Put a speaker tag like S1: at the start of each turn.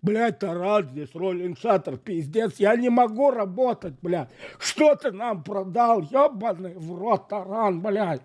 S1: Блядь, Тарас здесь, роллинг шаттер, пиздец. Я не могу работать, блядь. Что ты нам продал, ебаный в рот таран, блядь.